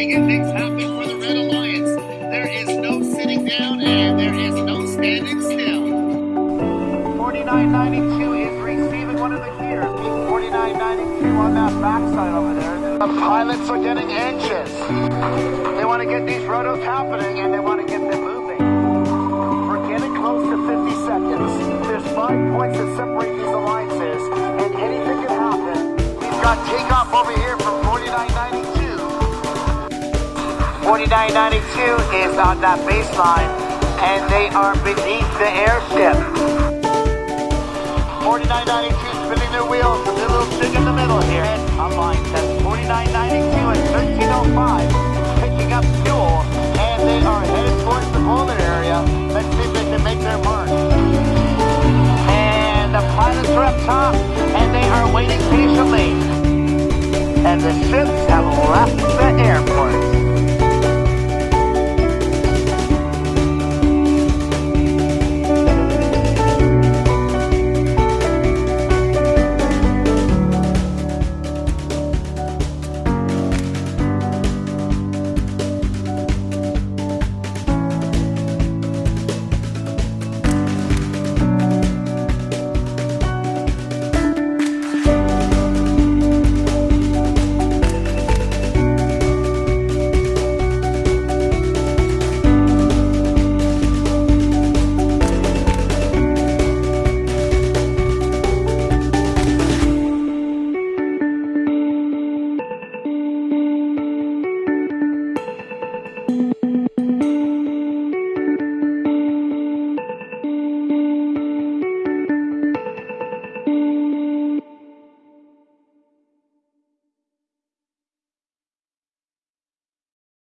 making things happen for the Red Alliance. There is no sitting down and there is no standing still. 4992 is receiving one of the gears. 4992 on that backside over there. The pilots are getting anxious. They want to get these rotors happening and they want to get them moving. We're getting close to 50 seconds. There's five points that separate these alliances and anything can happen. We've got takeoff 4992 is on that baseline, and they are beneath the airship. 4992 spinning their wheels, a little stick in the middle here. Line test 4992 and 1305, picking up fuel, and they are headed towards the boiler area. Let's see if they can make their mark. And the pilots are up top, and they are waiting patiently. And the ships have left the airport.